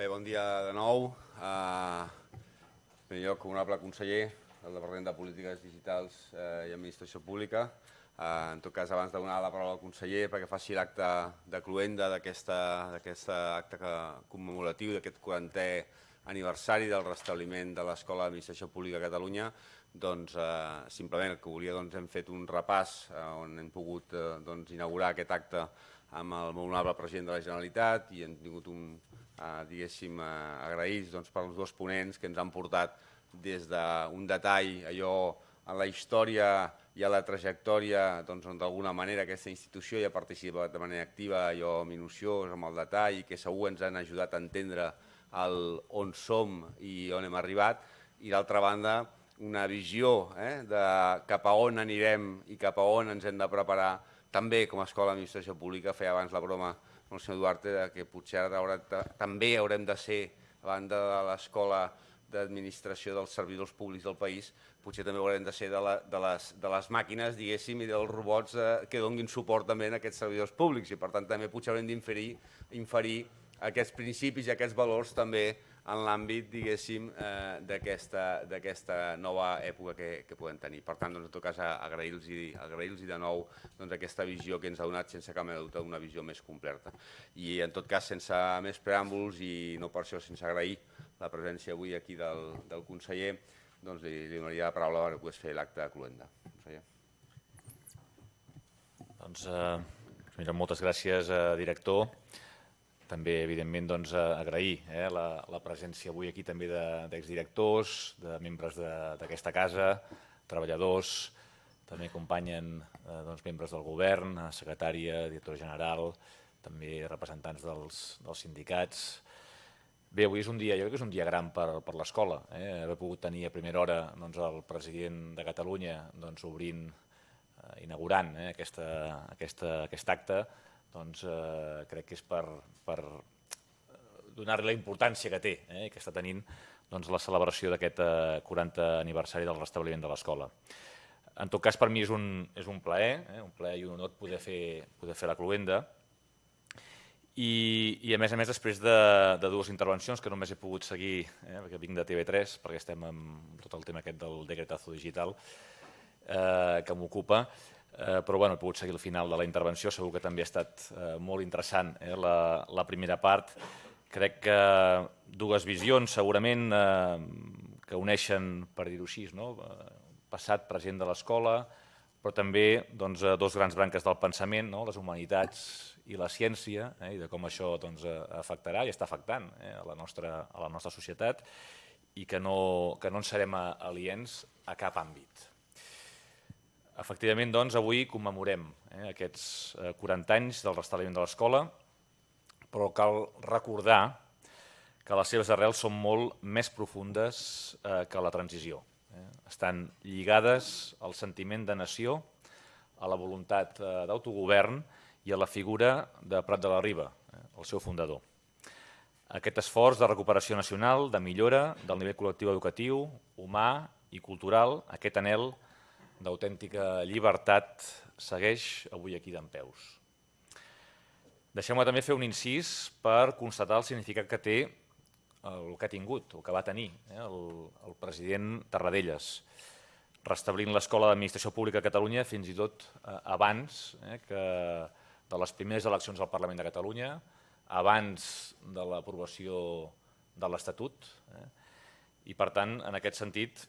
Bé, bon dia de nou. Uh, en primer lloc, honorable conseller del Departament de Polítiques Digitals uh, i Administració Pública. Uh, en tot cas, abans de donar la paraula al conseller perquè faci l'acte de cluenda d'aquest acte commemoratiu d'aquest 40è aniversari del restabliment de l'Escola d'Administració Pública a Catalunya, doncs uh, simplement el que volia doncs, hem fet un repàs uh, on hem pogut uh, doncs, inaugurar aquest acte amb el molt honorable president de la Generalitat i hem tingut un, eh, diguéssim, eh, agraïts doncs, pels dos ponents que ens han portat des d'un detall allò a la història i a la trajectòria doncs, on d'alguna manera aquesta institució ja ha participat de manera activa, allò minuciós, amb el detall, que segur ens han ajudat a entendre el, on som i on hem arribat, i d'altra banda una visió eh, de cap a on anirem i cap a on ens hem de preparar. També com a escola d'administració pública, feia abans la broma amb el senyor Duarte que potser ara també haurem de ser, a banda de l'escola d'administració dels servidors públics del país, potser també haurem de ser de, la, de, les, de les màquines, diguéssim, i dels robots eh, que donguin suport també a aquests servidors públics. I per tant també potser haurem d'inferir inferir aquests principis i aquests valors també en l'àmbit, diguéssim, eh, d'aquesta nova època que, que podem tenir. Per tant, doncs, en tot cas, agrair-los agrair de nou doncs, aquesta visió que ens ha donat sense cap dubte una visió més completa. I en tot cas, sense més preàmbuls i no per això sense agrair la presència avui aquí del, del conseller, doncs li, li donaria la paraula perquè pogués fer l'acte de cluenda. Doncs, eh, moltes gràcies, eh, director. També, evidentment, doncs, agrair eh, la, la presència avui aquí també d'exdirectors, de, de membres d'aquesta casa, treballadors, també acompanyen eh, doncs, membres del govern, secretària, director general, també representants dels, dels sindicats. Bé, avui és un dia, jo crec que és un dia gran per, per l'escola. Eh? Haver pogut tenir a primera hora doncs, el president de Catalunya doncs, obrint, eh, inaugurant eh, aquesta, aquesta, aquest acte, doncs eh, crec que és per, per donar-li la importància que té eh, que està tenint doncs, la celebració d'aquest eh, 40 aniversari del restabliment de l'escola. En tot cas, per mi és un, és un plaer, eh, un plaer i un honor poder fer, poder fer la cluenda. I, I a més a més, després de, de dues intervencions que només he pogut seguir, eh, perquè vinc de TV3, perquè estem amb tot el tema aquest del decretazo digital eh, que m'ocupa, eh, però bueno, he pogut seguir el final de la intervenció, segur que també ha estat eh, molt interessant eh, la, la primera part. Crec que dues visions segurament eh, que uneixen, per dir-ho així, no? Eh, passat, present de l'escola, però també doncs, eh, dos grans branques del pensament, no? les humanitats i la ciència, eh? i de com això doncs, eh, afectarà i està afectant eh? a, la nostra, a la nostra societat i que no, que no en serem aliens a cap àmbit. Efectivament, doncs, avui commemorem eh, aquests eh, 40 anys del restabliment de l'escola, però cal recordar que les seves arrels són molt més profundes eh, que la transició. Eh? Estan lligades al sentiment de nació, a la voluntat eh, d'autogovern i a la figura de Prat de la Riba, eh, el seu fundador. Aquest esforç de recuperació nacional, de millora del nivell col·lectiu educatiu, humà i cultural, aquest anel d'autèntica llibertat segueix avui aquí d'en peus. Deixem-me també fer un incís per constatar el significat que té el que ha tingut, o que va tenir, eh, el, el president Tarradellas, restablint l'Escola d'Administració Pública a Catalunya fins i tot eh, abans eh, que de les primeres eleccions al Parlament de Catalunya, abans de l'aprovació de l'Estatut, eh, i per tant, en aquest sentit,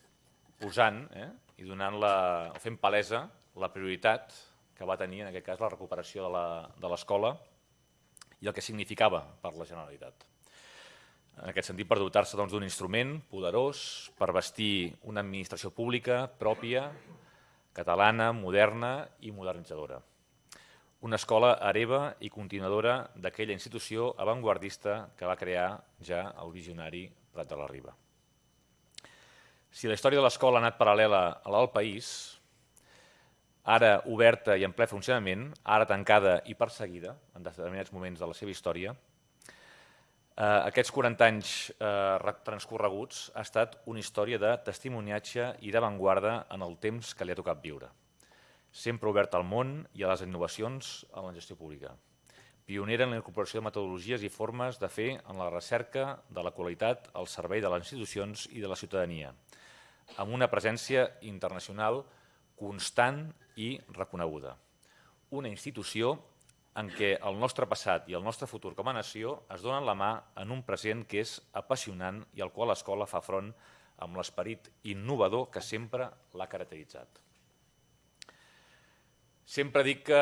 posant eh, i donant la, fent palesa la prioritat que va tenir en aquest cas la recuperació de l'escola i el que significava per la Generalitat. En aquest sentit, per dotar-se doncs, d'un doncs, instrument poderós per vestir una administració pública pròpia, catalana, moderna i modernitzadora. Una escola hereva i continuadora d'aquella institució avantguardista que va crear ja el visionari Prat de la Riba. Si la història de l'escola ha anat paral·lela a la del país, ara oberta i en ple funcionament, ara tancada i perseguida en determinats moments de la seva història, eh, aquests 40 anys eh, transcorreguts ha estat una història de testimoniatge i d'avantguarda en el temps que li ha tocat viure. Sempre obert al món i a les innovacions en la gestió pública. Pionera en la incorporació de metodologies i formes de fer en la recerca de la qualitat al servei de les institucions i de la ciutadania, amb una presència internacional constant i reconeguda. Una institució en què el nostre passat i el nostre futur com a nació es donen la mà en un present que és apassionant i al qual l'escola fa front amb l'esperit innovador que sempre l'ha caracteritzat. Sempre dic que,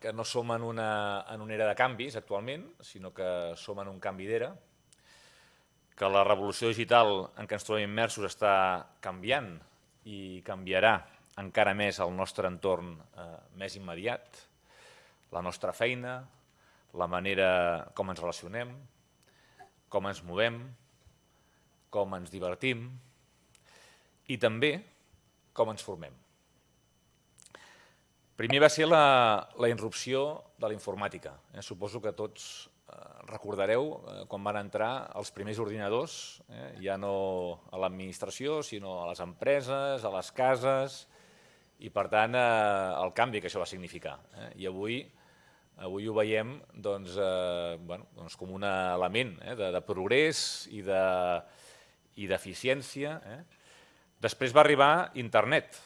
que no som en una, en una era de canvis actualment, sinó que som en un canvi d'era, que la revolució digital en què ens trobem immersos està canviant i canviarà encara més el nostre entorn eh, més immediat, la nostra feina, la manera com ens relacionem, com ens movem, com ens divertim i també com ens formem. Primer va ser la, la irrupció de la informàtica. Eh? Suposo que tots eh, recordareu eh, quan van entrar els primers ordinadors, eh? ja no a l'administració, sinó a les empreses, a les cases, i per tant eh, el canvi que això va significar. Eh? I avui avui ho veiem doncs, eh, bueno, doncs com un element eh, de, de progrés i d'eficiència. De, eh? Després va arribar internet,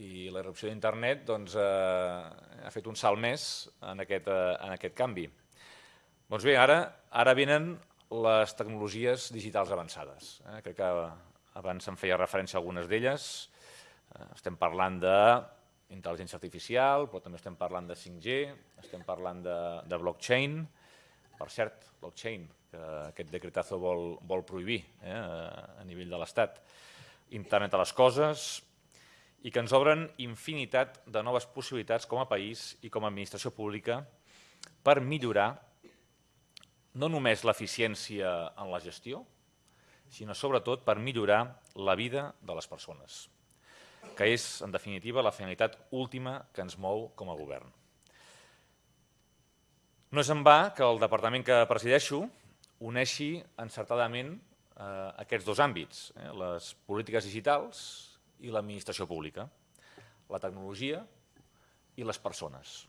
i la irrupció d'internet doncs, eh, ha fet un salt més en aquest, eh, en aquest canvi. Doncs bé, ara, ara venen les tecnologies digitals avançades. Eh? Crec que abans em feia referència a algunes d'elles. Eh, estem parlant d'intel·ligència artificial, però també estem parlant de 5G, estem parlant de, de blockchain. Per cert, blockchain, que aquest decretazo vol, vol prohibir eh, a nivell de l'Estat. Internet a les coses, i que ens obren infinitat de noves possibilitats com a país i com a administració pública per millorar no només l'eficiència en la gestió, sinó sobretot per millorar la vida de les persones, que és, en definitiva, la finalitat última que ens mou com a govern. No és en va que el departament que presideixo uneixi encertadament eh, aquests dos àmbits, eh, les polítiques digitals i l'administració pública, la tecnologia i les persones.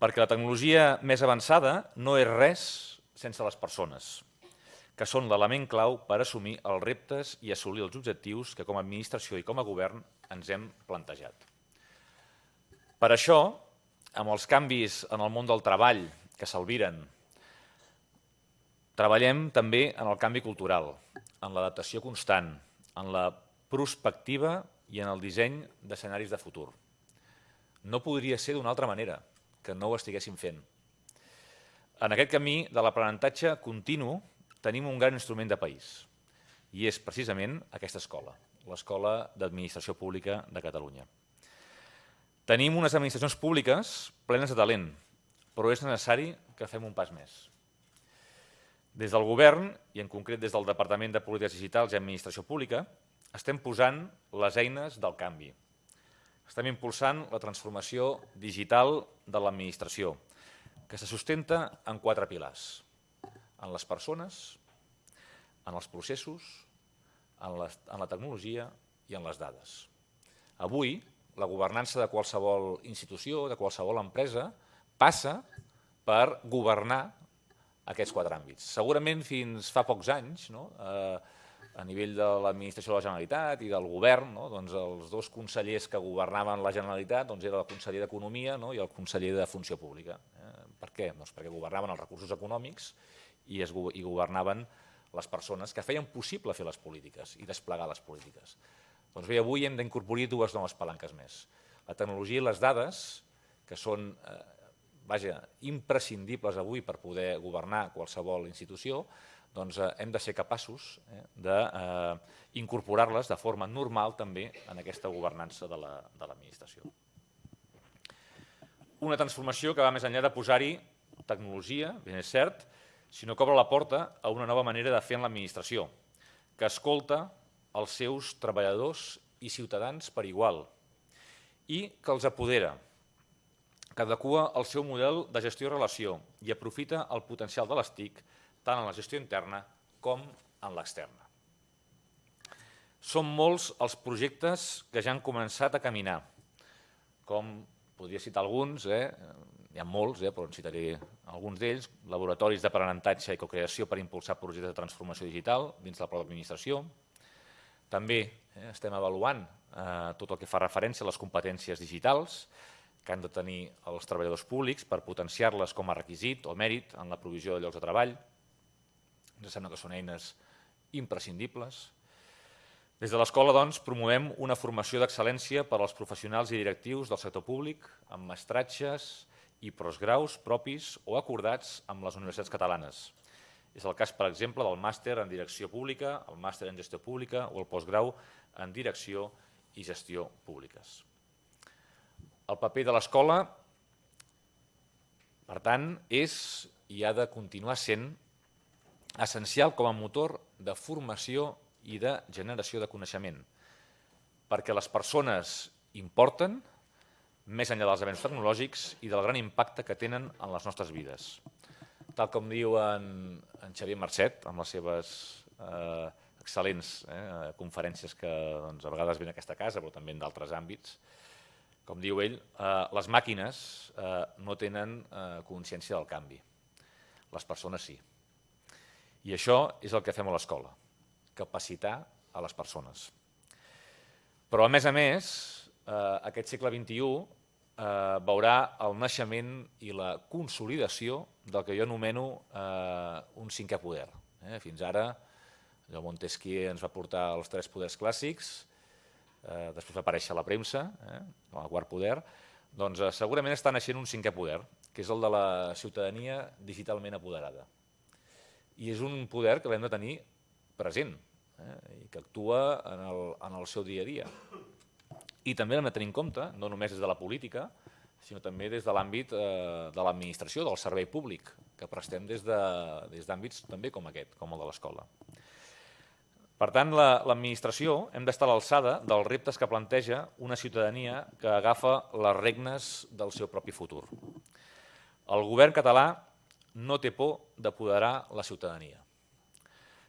Perquè la tecnologia més avançada no és res sense les persones, que són l'element clau per assumir els reptes i assolir els objectius que com a administració i com a govern ens hem plantejat. Per això, amb els canvis en el món del treball que s'albiren, treballem també en el canvi cultural, en l'adaptació constant, en la prospectiva i en el disseny d'escenaris de futur. No podria ser d'una altra manera que no ho estiguéssim fent. En aquest camí de l'aprenentatge continu tenim un gran instrument de país i és precisament aquesta escola, l'Escola d'Administració Pública de Catalunya. Tenim unes administracions públiques plenes de talent, però és necessari que fem un pas més. Des del govern, i en concret des del Departament de Polítiques Digitals i Administració Pública, estem posant les eines del canvi. Estem impulsant la transformació digital de l'administració, que se sustenta en quatre pilars. En les persones, en els processos, en la, en la tecnologia i en les dades. Avui, la governança de qualsevol institució, de qualsevol empresa, passa per governar aquests quatre àmbits. Segurament fins fa pocs anys no? eh, a nivell de l'administració de la Generalitat i del govern, no? doncs els dos consellers que governaven la Generalitat doncs era el conseller d'Economia no? i el conseller de Funció Pública. Eh? Per què? Doncs perquè governaven els recursos econòmics i, es, i governaven les persones que feien possible fer les polítiques i desplegar les polítiques. Doncs bé, avui hem d'incorporar dues noves palanques més. La tecnologia i les dades, que són eh, vaja, imprescindibles avui per poder governar qualsevol institució, doncs eh, hem de ser capaços eh, d'incorporar-les de forma normal també en aquesta governança de l'administració. La, Una transformació que va més enllà de posar-hi tecnologia, ben és cert, sinó que obre la porta a una nova manera de fer en l'administració, que escolta els seus treballadors i ciutadans per igual i que els apodera, que adequa el seu model de gestió-relació i aprofita el potencial de les TIC tant en la gestió interna com en l'externa. Són molts els projectes que ja han començat a caminar, com podria citar alguns, eh? hi ha molts, eh, però en citaré alguns d'ells, laboratoris d'aprenentatge i cocreació per impulsar projectes de transformació digital dins de la pròpia administració. També eh, estem avaluant eh, tot el que fa referència a les competències digitals que han de tenir els treballadors públics per potenciar-les com a requisit o mèrit en la provisió de llocs de treball. Ens sembla que són eines imprescindibles. Des de l'escola, doncs, promovem una formació d'excel·lència per als professionals i directius del sector públic amb mestratges i postgraus propis o acordats amb les universitats catalanes. És el cas, per exemple, del màster en direcció pública, el màster en gestió pública o el postgrau en direcció i gestió públiques. El paper de l'escola, per tant, és i ha de continuar sent essencial com a motor de formació i de generació de coneixement, perquè les persones importen, més enllà dels avenços tecnològics i del gran impacte que tenen en les nostres vides. Tal com diu en, en Xavier Marcet, amb les seves eh, excel·lents eh, conferències que doncs, a vegades ven a aquesta casa, però també en d'altres àmbits, com diu ell, eh, les màquines eh, no tenen eh, consciència del canvi. Les persones sí. I això és el que fem a l'escola, capacitar a les persones. Però, a més a més, eh, aquest segle XXI eh, veurà el naixement i la consolidació del que jo anomeno eh, un cinquè poder. Eh? Fins ara, allò Montesquieu ens va portar els tres poders clàssics, eh, després va aparèixer la premsa, eh, el quart poder, doncs eh, segurament està naixent un cinquè poder, que és el de la ciutadania digitalment apoderada. I és un poder que l'hem de tenir present eh, i que actua en el, en el seu dia a dia. I també l'hem de tenir en compte, no només des de la política, sinó també des de l'àmbit eh, de l'administració, del servei públic, que prestem des d'àmbits de, també com aquest, com el de l'escola. Per tant, l'administració la, hem d'estar a l'alçada dels reptes que planteja una ciutadania que agafa les regnes del seu propi futur. El govern català no té por d'apoderar la ciutadania,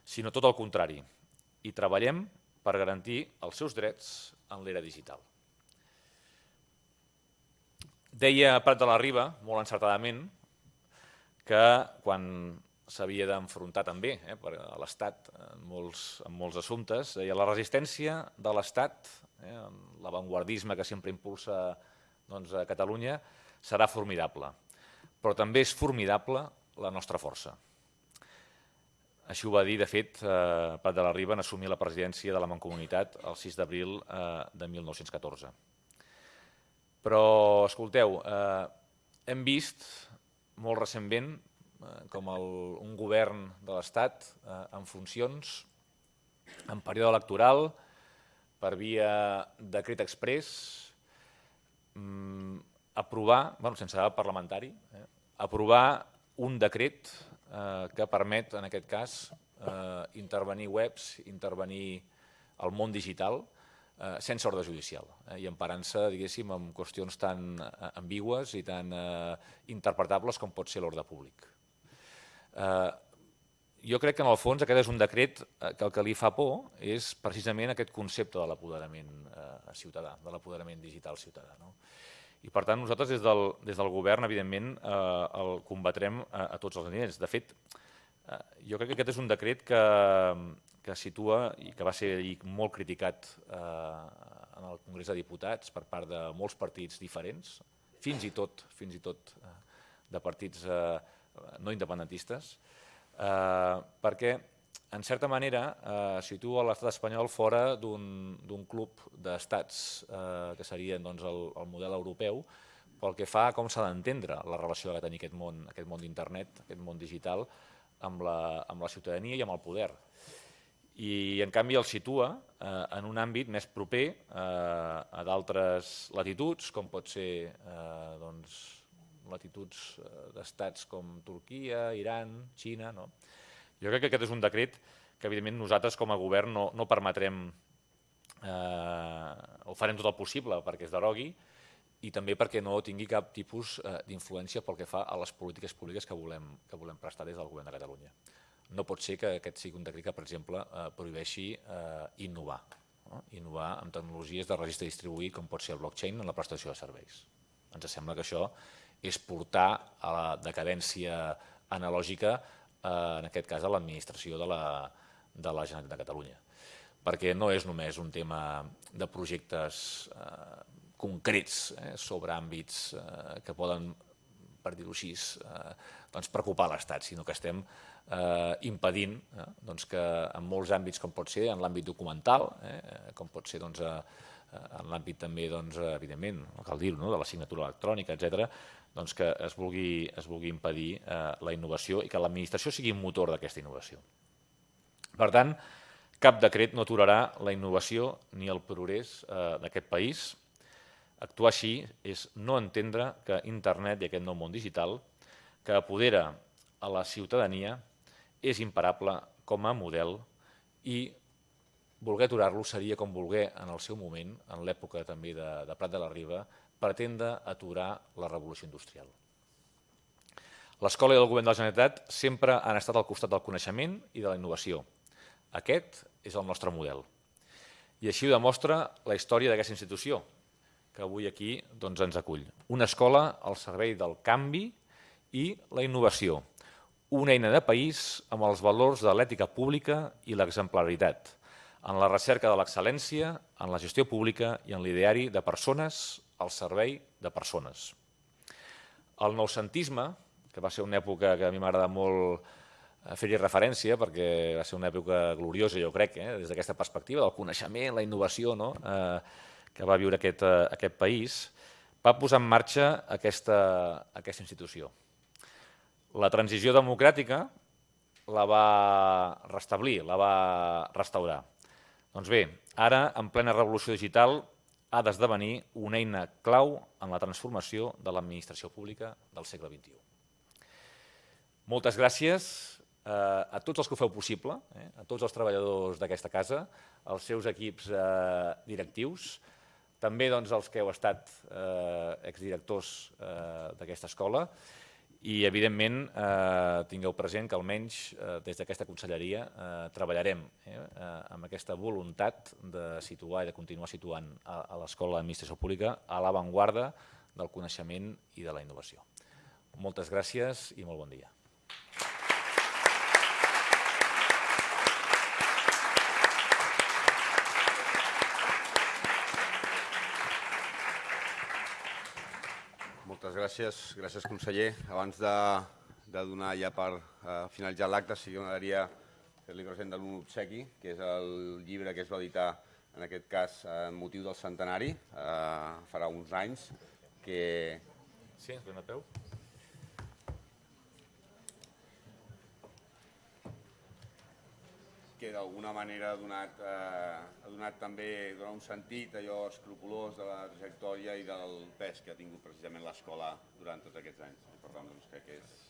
sinó tot el contrari, i treballem per garantir els seus drets en l'era digital. Deia Prat de la Riba, molt encertadament, que quan s'havia d'enfrontar també eh, per a l'Estat en, molts, en molts assumptes, deia la resistència de l'Estat, eh, l'avantguardisme que sempre impulsa doncs, a Catalunya, serà formidable. Però també és formidable la nostra força. Així ho va dir, de fet, eh, Prat de la Riba en assumir la presidència de la Mancomunitat el 6 d'abril eh, de 1914. Però, escolteu, eh, hem vist molt recentment eh, com el, un govern de l'Estat eh, en funcions, en període electoral, per via decret express, mm, aprovar, bueno, sense debat parlamentari, eh, aprovar un decret eh, que permet, en aquest cas, eh, intervenir webs, intervenir el món digital, eh, sense ordre judicial eh, i emparant-se, diguéssim, en qüestions tan eh, ambigües i tan eh, interpretables com pot ser l'ordre públic. Eh, jo crec que en el fons aquest és un decret eh, que el que li fa por és precisament aquest concepte de l'apoderament eh, ciutadà, de l'apoderament digital ciutadà. No? I per tant nosaltres des del, des del govern evidentment eh, el combatrem a, a tots els nivells. De fet, eh, jo crec que aquest és un decret que, que situa i que va ser molt criticat eh, en el Congrés de Diputats per part de molts partits diferents, fins i tot, fins i tot eh, de partits eh, no independentistes, eh, perquè en certa manera, eh, situa l'estat espanyol fora d'un club d'estats eh, que serien doncs, el, el model europeu, pel que fa a com s'ha d'entendre la relació que tenir aquest món, aquest món d'internet, aquest món digital, amb la, amb la ciutadania i amb el poder. I, en canvi, el situa eh, en un àmbit més proper eh, a d'altres latituds, com pot ser eh, doncs, latituds eh, d'estats com Turquia, Iran, Xina, no? Jo crec que aquest és un decret que evidentment nosaltres com a govern no, no permetrem, eh, o farem tot el possible perquè es derogui i també perquè no tingui cap tipus eh, d'influència pel que fa a les polítiques públiques que volem, que volem prestar des del govern de Catalunya. No pot ser que aquest sigui un decret que, per exemple, eh, prohibeixi eh, innovar, no? innovar amb tecnologies de registre distribuït com pot ser el blockchain en la prestació de serveis. Ens sembla que això és portar a la decadència analògica, en aquest cas a l'administració de, la, de la Generalitat de Catalunya. Perquè no és només un tema de projectes eh, concrets eh, sobre àmbits eh, que poden, per dir-ho així, eh, doncs preocupar l'Estat, sinó que estem eh, impedint eh, doncs que en molts àmbits, com pot ser en l'àmbit documental, eh, com pot ser doncs, eh, en l'àmbit també, doncs, evidentment, cal dir-ho, no, de la signatura electrònica, etc, doncs que es vulgui, es vulgui impedir eh, la innovació i que l'administració sigui un motor d'aquesta innovació. Per tant, cap decret no aturarà la innovació ni el progrés eh, d'aquest país. Actuar així és no entendre que internet i aquest nou món digital que apodera a la ciutadania és imparable com a model i voler aturar-lo seria com voler en el seu moment, en l'època també de, de Prat de la Riba, pretendre aturar la revolució industrial. L'escola i el govern de la Generalitat sempre han estat al costat del coneixement i de la innovació. Aquest és el nostre model. I així ho demostra la història d'aquesta institució, que avui aquí doncs, ens acull. Una escola al servei del canvi i la innovació. Una eina de país amb els valors de l'ètica pública i l'exemplaritat en la recerca de l'excel·lència, en la gestió pública i en l'ideari de persones al servei de persones. El noucentisme, que va ser una època que a mi m'agrada molt eh, fer-hi referència perquè va ser una època gloriosa, jo crec, eh, des d'aquesta perspectiva del coneixement, la innovació no? eh, que va viure aquest, eh, aquest país, va posar en marxa aquesta, aquesta institució. La transició democràtica la va restablir, la va restaurar. Doncs bé, ara, en plena revolució digital, ha d'esdevenir una eina clau en la transformació de l'administració pública del segle XXI. Moltes gràcies eh, a tots els que ho feu possible, eh, a tots els treballadors d'aquesta casa, als seus equips eh, directius, també doncs, als que heu estat eh, exdirectors eh, d'aquesta escola, i, evidentment, eh, tingueu present que almenys eh, des d'aquesta conselleria eh, treballarem eh, eh, amb aquesta voluntat de situar i de continuar situant a, a l'Escola d'Administració Pública a l'avantguarda del coneixement i de la innovació. Moltes gràcies i molt bon dia. Moltes gràcies, gràcies conseller. Abans de, de donar ja per uh, finalitzar l'acte, sí que m'agradaria fer-li present de obsequi, que és el llibre que es va editar, en aquest cas, en motiu del centenari, uh, farà uns anys, que... Sí, ens ven a peu. Que d'alguna manera ha donat, eh, ha donat també donat un sentit allò escrupolós de la trajectòria i del pes que ha tingut precisament l'escola durant tots aquests anys. Per tant, doncs, crec que és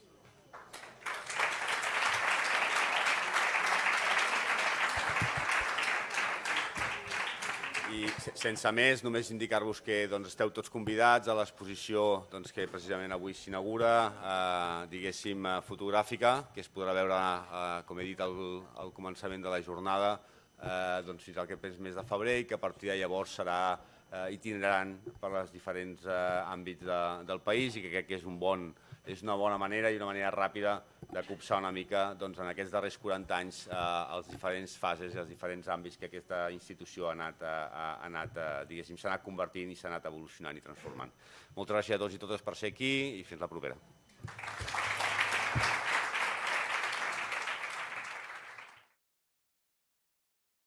I sense més, només indicar-vos que doncs, esteu tots convidats a l'exposició doncs, que precisament avui s'inaugura, eh, diguéssim, eh, fotogràfica, que es podrà veure, eh, com he dit al, al començament de la jornada, eh, doncs, fins al que mes de febrer i que a partir de llavors serà eh, itinerant per als diferents eh, àmbits de, del país i que crec que és un bon, és una bona manera i una manera ràpida de copsar una mica doncs, en aquests darrers 40 anys eh, els diferents fases i els diferents àmbits que aquesta institució ha anat, eh, ha anat eh, diguéssim, s'ha anat convertint i s'ha anat evolucionant i transformant. Moltes gràcies a tots i totes per ser aquí i fins la propera.